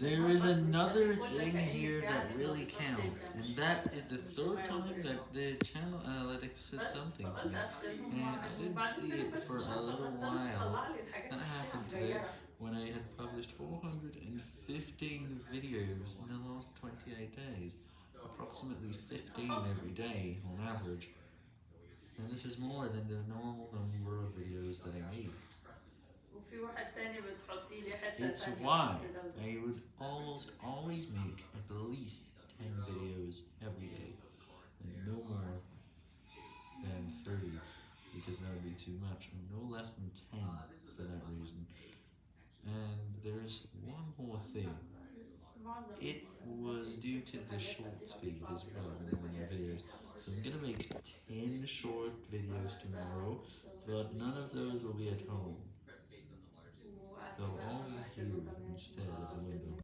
There is another thing here that really counts, and that is the third time that the channel uh, analytics said something to. me, and I didn't see it for a little while. That happened today when I had published 415 videos in the last 28 days, approximately 15 every day on average, and this is more than the normal number of videos that I make. It's why I would almost always make at least 10 videos every day, and no more than 30, because that would be too much, no less than 10 for that reason. And there's one more thing. It was due to the shorts feed as well in one of my videos. So I'm gonna make 10 short videos tomorrow, but none of those will be